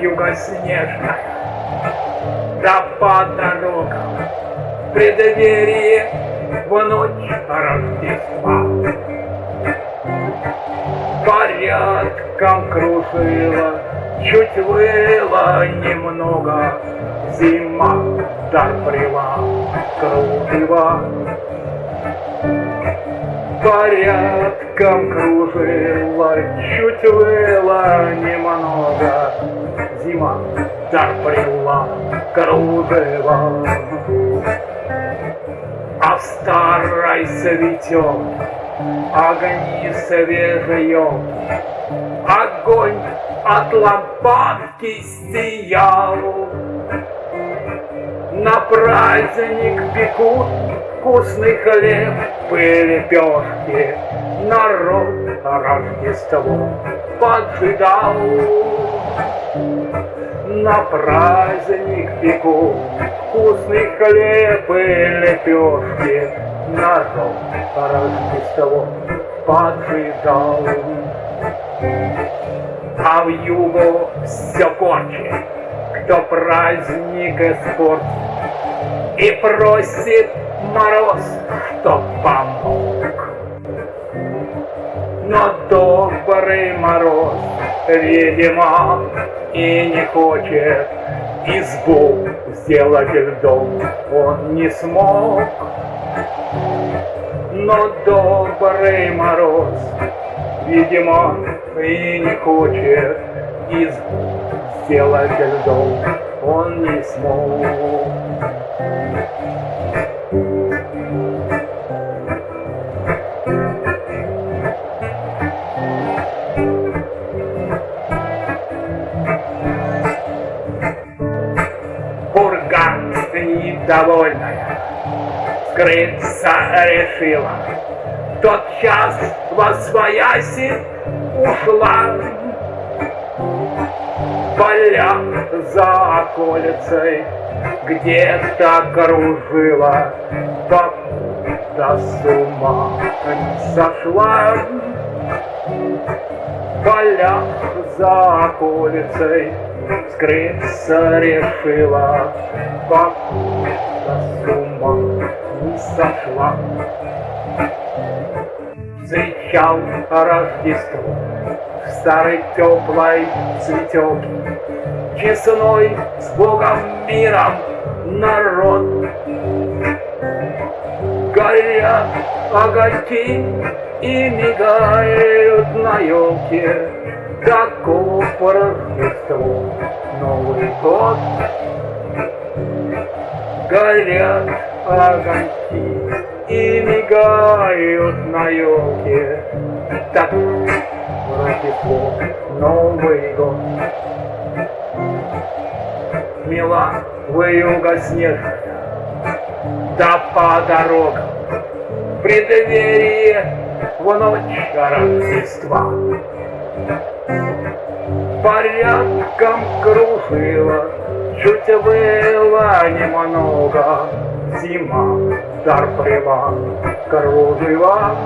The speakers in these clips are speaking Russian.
Юга снежная да по дорогам в преддверии в ночь Рождества. Порядком кружила, чуть выла немного, Зима доприла кружева. Порядком кружила, чуть выла немного, Зима доприла кружева. А в старой цветет огни свежие, Огонь от лампадки сиял. На праздник пекут вкусный хлеб и лепешки, Народ Рождество поджидал. На праздник пекут вкусный хлеб и лепешки, Народ Рождество поджидал. А в югу все корчит, кто праздник испортит, И просит мороз, чтоб помог. Но добрый мороз, видимо, и не хочет избу сделать льдом, он не смог. Но добрый мороз, видимо, и не хочет избу сделать льдом, он не смог. Недовольная скрыться решила. Тот час во свояси ушла. Поля за околицей где-то кружила, покуда с ума сошла. Поля за околицей скрыться решила, не сошла. Встречал Рождество в старой теплой цветелке, Честной с Богом миром народ. Горят огоньки и мигают на елке, Таков Рождество, Новый год. Горят огоньки и мигают на елке, Так Рождество, Новый год. Мила выюга снежная, да по дорогам, в преддверии в ночь Рождества. Порядком кружила, чуть было немного, Зима дар прила, кружила.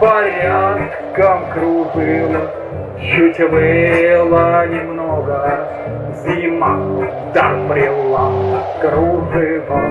Порядком кружила, чуть было немного, Зима дар прила, кружева.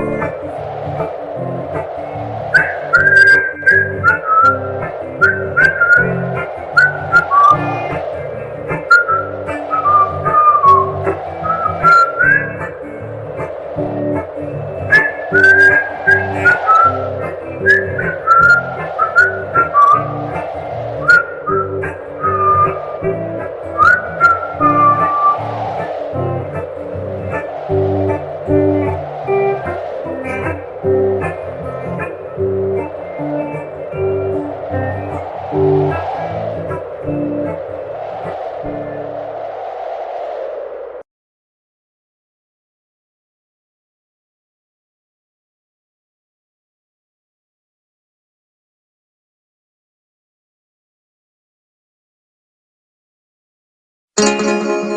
Música